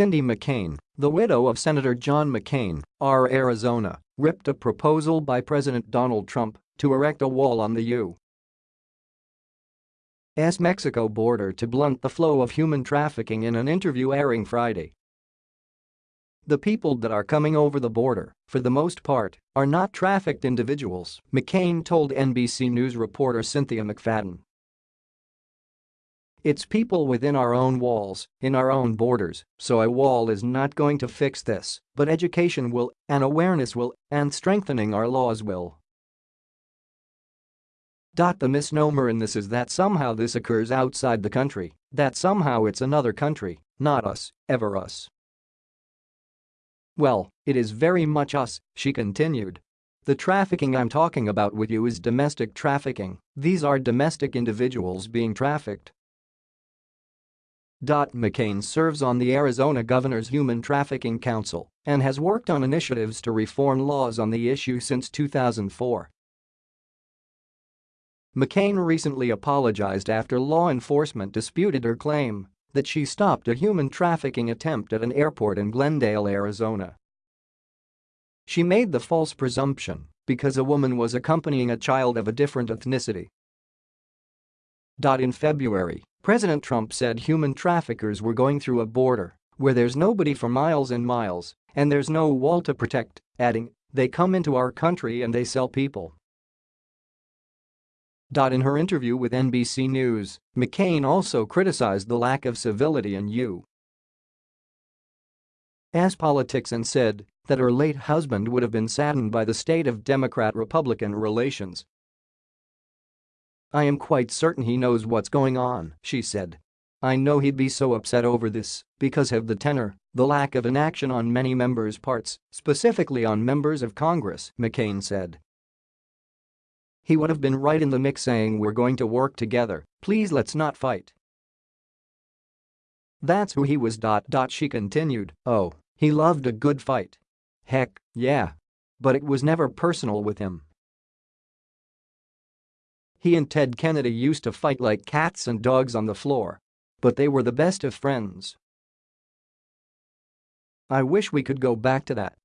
Cindy McCain, the widow of Senator John McCain, R. Arizona, ripped a proposal by President Donald Trump to erect a wall on the U.S. Mexico border to blunt the flow of human trafficking in an interview airing Friday. The people that are coming over the border, for the most part, are not trafficked individuals, McCain told NBC News reporter Cynthia McFadden. It's people within our own walls, in our own borders, so a wall is not going to fix this, but education will, and awareness will, and strengthening our laws will. The misnomer in this is that somehow this occurs outside the country, that somehow it's another country, not us, ever us. Well, it is very much us, she continued. The trafficking I'm talking about with you is domestic trafficking, these are domestic individuals being trafficked. Dot McCain serves on the Arizona Governor's Human Trafficking Council and has worked on initiatives to reform laws on the issue since 2004. McCain recently apologized after law enforcement disputed her claim that she stopped a human trafficking attempt at an airport in Glendale, Arizona. She made the false presumption because a woman was accompanying a child of a different ethnicity. In February, President Trump said human traffickers were going through a border where there's nobody for miles and miles and there's no wall to protect, adding, they come into our country and they sell people. In her interview with NBC News, McCain also criticized the lack of civility in U.S. politics and said that her late husband would have been saddened by the state of Democrat-Republican relations I am quite certain he knows what's going on, she said. I know he'd be so upset over this because of the tenor, the lack of inaction on many members' parts, specifically on members of Congress, McCain said. He would have been right in the mix saying we're going to work together, please let's not fight. That's who he was. She continued, oh, he loved a good fight. Heck, yeah. But it was never personal with him. He and Ted Kennedy used to fight like cats and dogs on the floor. But they were the best of friends. I wish we could go back to that.